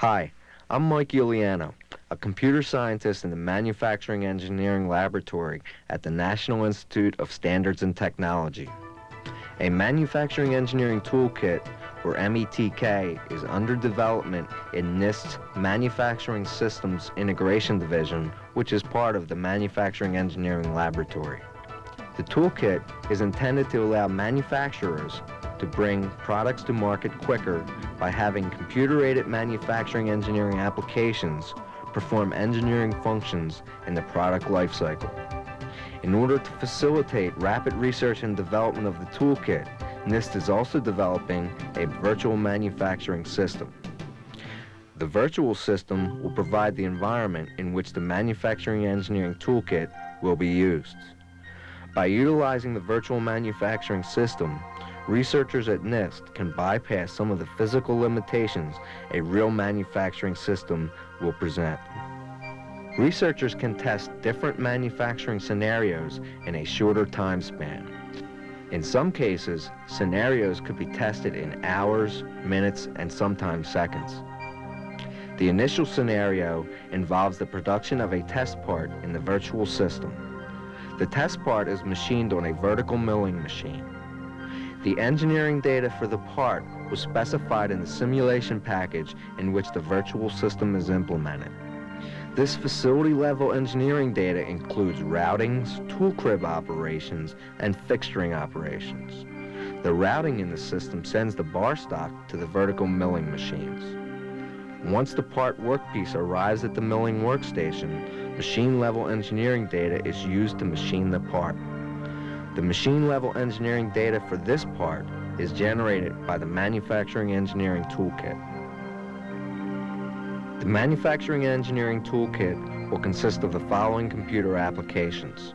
Hi, I'm Mike Giuliano, a computer scientist in the Manufacturing Engineering Laboratory at the National Institute of Standards and Technology. A Manufacturing Engineering Toolkit, or METK, is under development in NIST's Manufacturing Systems Integration Division, which is part of the Manufacturing Engineering Laboratory. The toolkit is intended to allow manufacturers to bring products to market quicker by having computer-aided manufacturing engineering applications perform engineering functions in the product lifecycle. In order to facilitate rapid research and development of the toolkit, NIST is also developing a virtual manufacturing system. The virtual system will provide the environment in which the manufacturing engineering toolkit will be used. By utilizing the virtual manufacturing system, researchers at NIST can bypass some of the physical limitations a real manufacturing system will present. Researchers can test different manufacturing scenarios in a shorter time span. In some cases, scenarios could be tested in hours, minutes, and sometimes seconds. The initial scenario involves the production of a test part in the virtual system. The test part is machined on a vertical milling machine. The engineering data for the part was specified in the simulation package in which the virtual system is implemented. This facility-level engineering data includes routings, tool crib operations, and fixturing operations. The routing in the system sends the bar stock to the vertical milling machines. Once the part workpiece arrives at the milling workstation, machine-level engineering data is used to machine the part. The machine-level engineering data for this part is generated by the Manufacturing Engineering Toolkit. The Manufacturing Engineering Toolkit will consist of the following computer applications.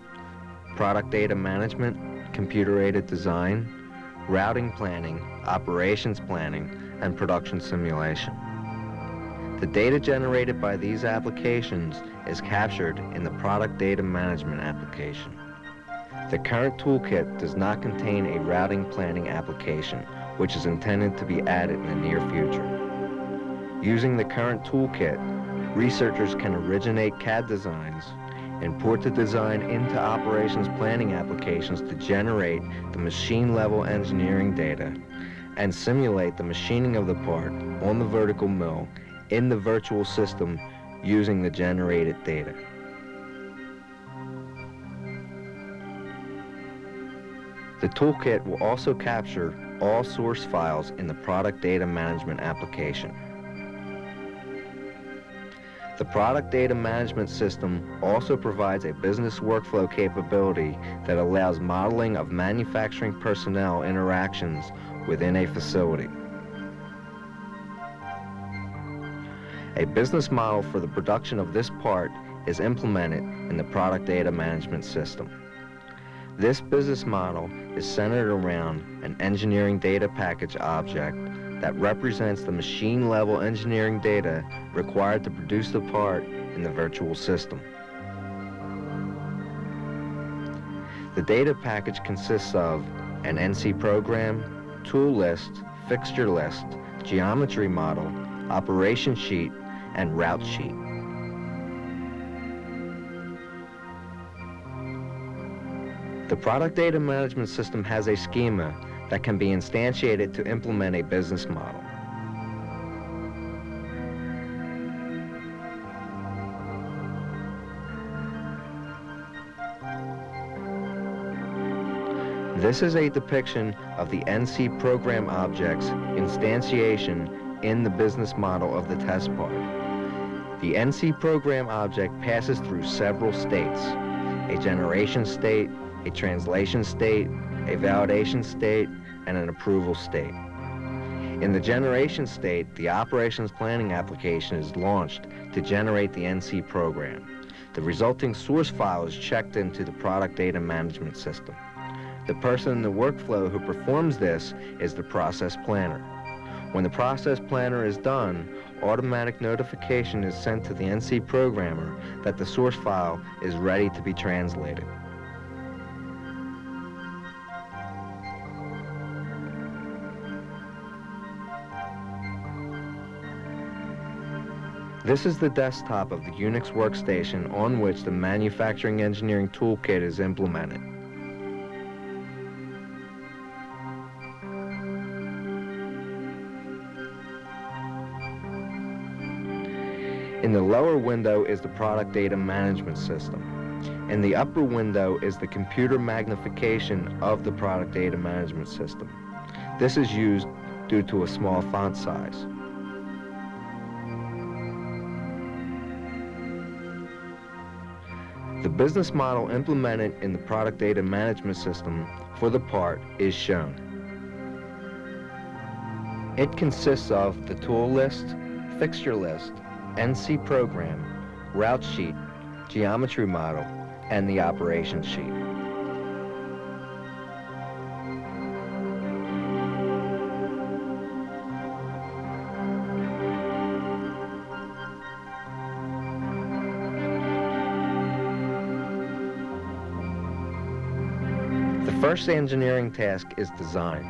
Product data management, computer-aided design, routing planning, operations planning, and production simulation. The data generated by these applications is captured in the product data management application. The current toolkit does not contain a routing planning application, which is intended to be added in the near future. Using the current toolkit, researchers can originate CAD designs, and port the design into operations planning applications to generate the machine-level engineering data, and simulate the machining of the part on the vertical mill in the virtual system using the generated data. The toolkit will also capture all source files in the product data management application. The product data management system also provides a business workflow capability that allows modeling of manufacturing personnel interactions within a facility. A business model for the production of this part is implemented in the product data management system. This business model is centered around an engineering data package object that represents the machine-level engineering data required to produce the part in the virtual system. The data package consists of an NC program, tool list, fixture list, geometry model, operation sheet, and route sheet. The product data management system has a schema that can be instantiated to implement a business model. This is a depiction of the NC program object's instantiation in the business model of the test part. The NC program object passes through several states, a generation state, a translation state, a validation state, and an approval state. In the generation state, the operations planning application is launched to generate the NC program. The resulting source file is checked into the product data management system. The person in the workflow who performs this is the process planner. When the process planner is done, automatic notification is sent to the NC programmer that the source file is ready to be translated. This is the desktop of the Unix workstation on which the Manufacturing Engineering Toolkit is implemented. In the lower window is the Product Data Management System. In the upper window is the computer magnification of the Product Data Management System. This is used due to a small font size. The business model implemented in the product data management system for the part is shown. It consists of the tool list, fixture list, NC program, route sheet, geometry model, and the operation sheet. First engineering task is design.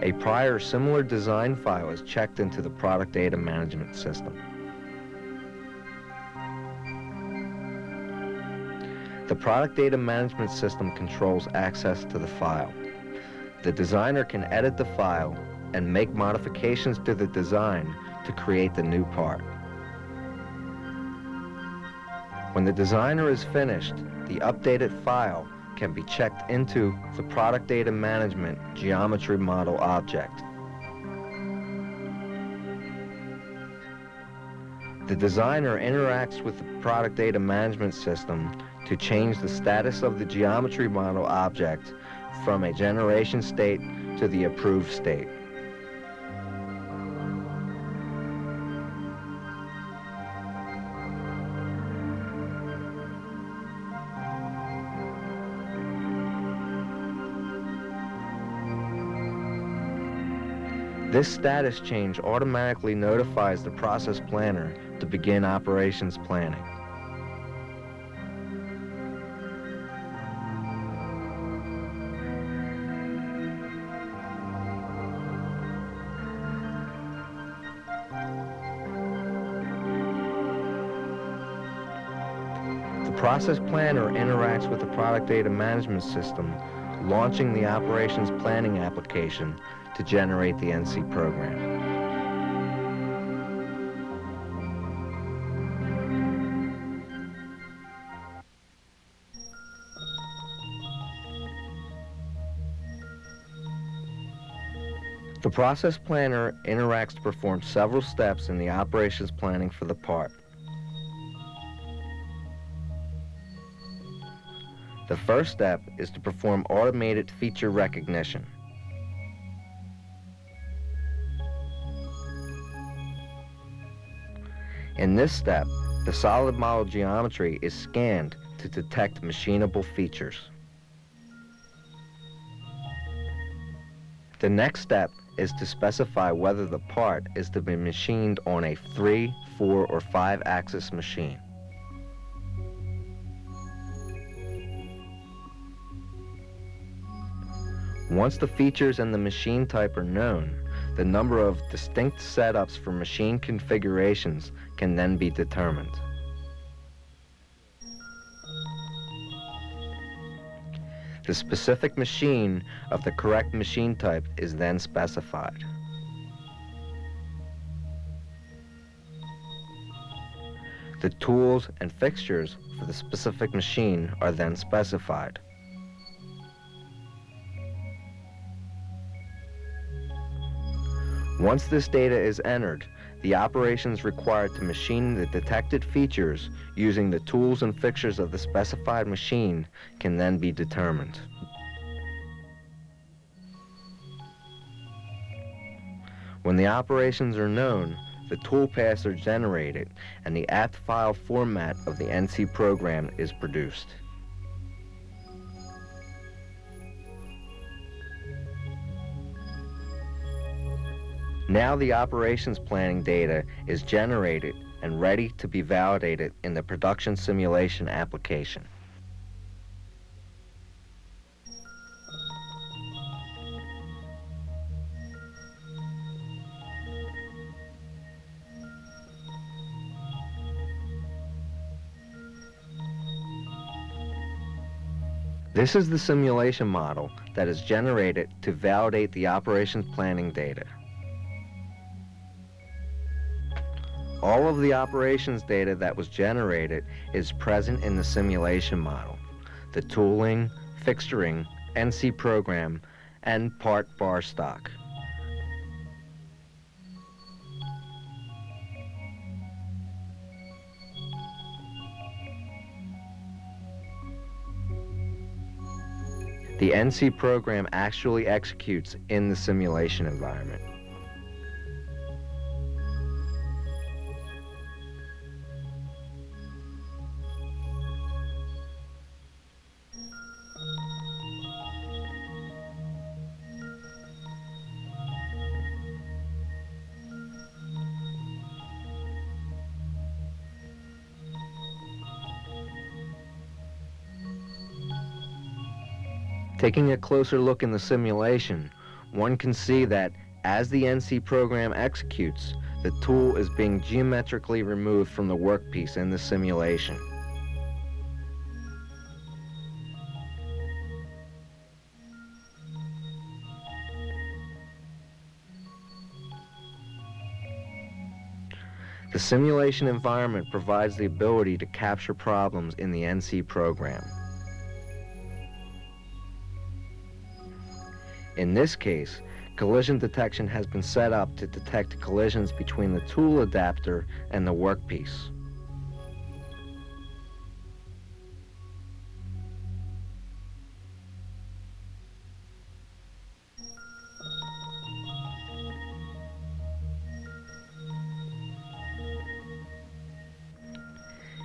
A prior similar design file is checked into the product data management system. The product data management system controls access to the file. The designer can edit the file and make modifications to the design to create the new part. When the designer is finished, the updated file can be checked into the product data management geometry model object. The designer interacts with the product data management system to change the status of the geometry model object from a generation state to the approved state. This status change automatically notifies the process planner to begin operations planning. The process planner interacts with the product data management system, launching the operations planning application to generate the NC program. The process planner interacts to perform several steps in the operations planning for the part. The first step is to perform automated feature recognition. In this step, the solid model geometry is scanned to detect machinable features. The next step is to specify whether the part is to be machined on a 3, 4, or 5 axis machine. Once the features and the machine type are known, the number of distinct setups for machine configurations can then be determined. The specific machine of the correct machine type is then specified. The tools and fixtures for the specific machine are then specified. Once this data is entered, the operations required to machine the detected features using the tools and fixtures of the specified machine can then be determined. When the operations are known, the toolpaths are generated and the APT file format of the NC program is produced. Now the operations planning data is generated and ready to be validated in the production simulation application. This is the simulation model that is generated to validate the operations planning data. All of the operations data that was generated is present in the simulation model. The tooling, fixturing, NC program, and part bar stock. The NC program actually executes in the simulation environment. Taking a closer look in the simulation, one can see that as the NC program executes, the tool is being geometrically removed from the workpiece in the simulation. The simulation environment provides the ability to capture problems in the NC program. In this case, collision detection has been set up to detect collisions between the tool adapter and the workpiece.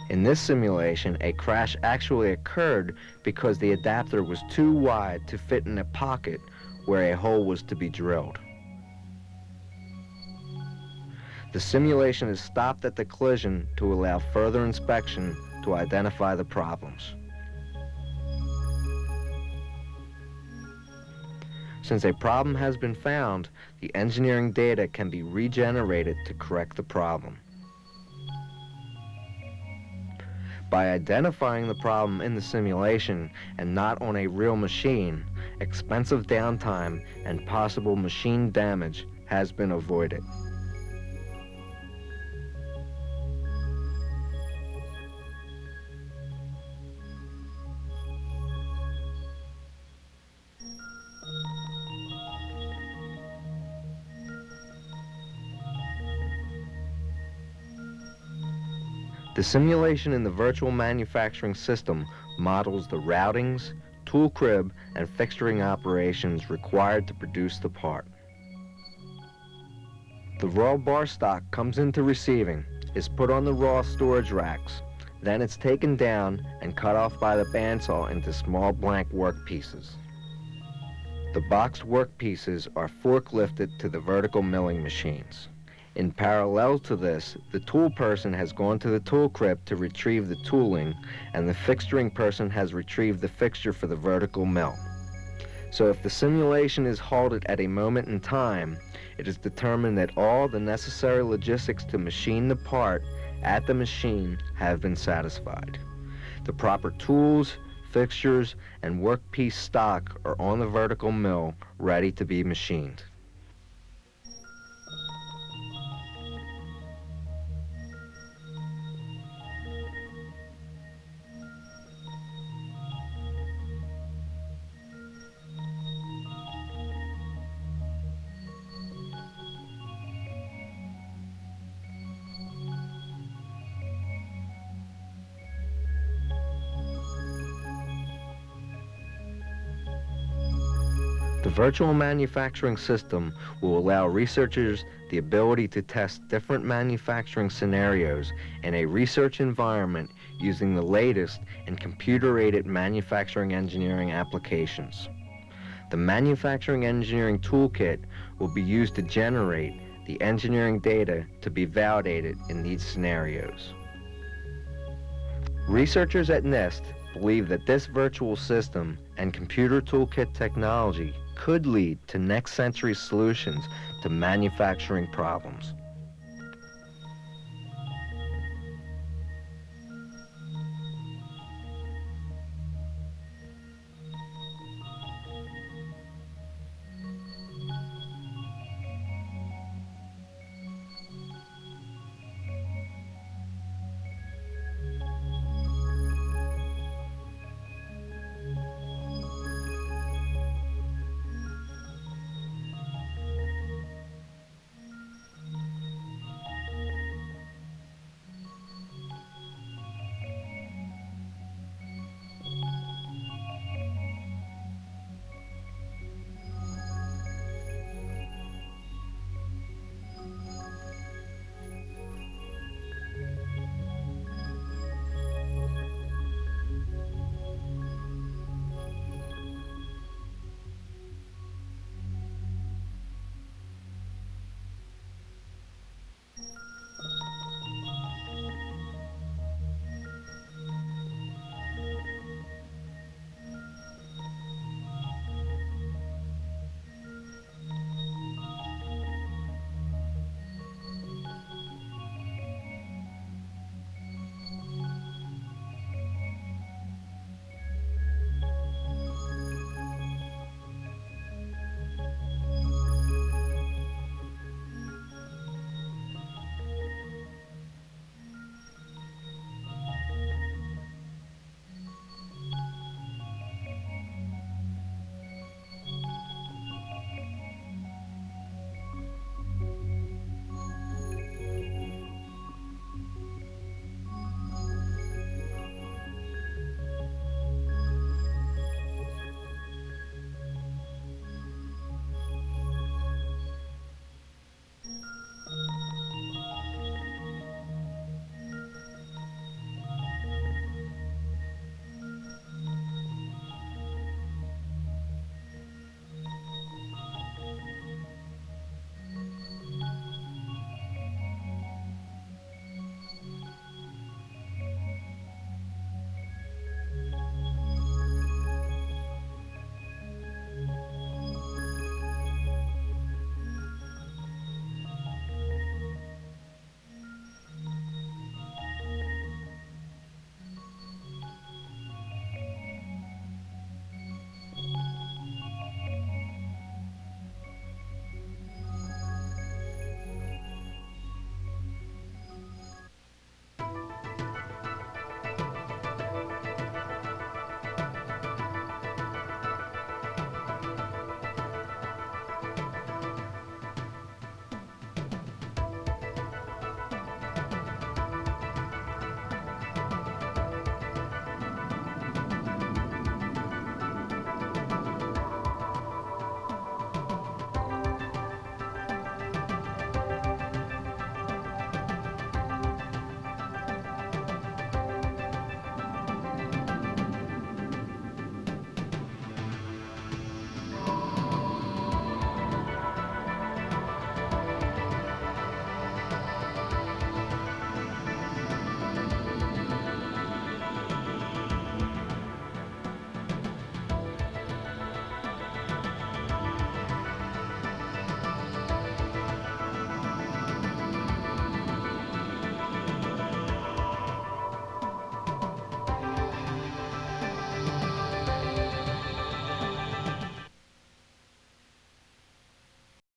In this simulation, a crash actually occurred because the adapter was too wide to fit in a pocket where a hole was to be drilled. The simulation is stopped at the collision to allow further inspection to identify the problems. Since a problem has been found, the engineering data can be regenerated to correct the problem. By identifying the problem in the simulation and not on a real machine, expensive downtime, and possible machine damage has been avoided. The simulation in the virtual manufacturing system models the routings, tool crib, and fixturing operations required to produce the part. The raw bar stock comes into receiving, is put on the raw storage racks, then it's taken down and cut off by the bandsaw into small blank work pieces. The boxed work pieces are forklifted to the vertical milling machines. In parallel to this, the tool person has gone to the tool crib to retrieve the tooling, and the fixturing person has retrieved the fixture for the vertical mill. So if the simulation is halted at a moment in time, it is determined that all the necessary logistics to machine the part at the machine have been satisfied. The proper tools, fixtures, and workpiece stock are on the vertical mill ready to be machined. The virtual manufacturing system will allow researchers the ability to test different manufacturing scenarios in a research environment using the latest in computer-aided manufacturing engineering applications. The Manufacturing Engineering Toolkit will be used to generate the engineering data to be validated in these scenarios. Researchers at NIST believe that this virtual system and computer toolkit technology could lead to next century solutions to manufacturing problems.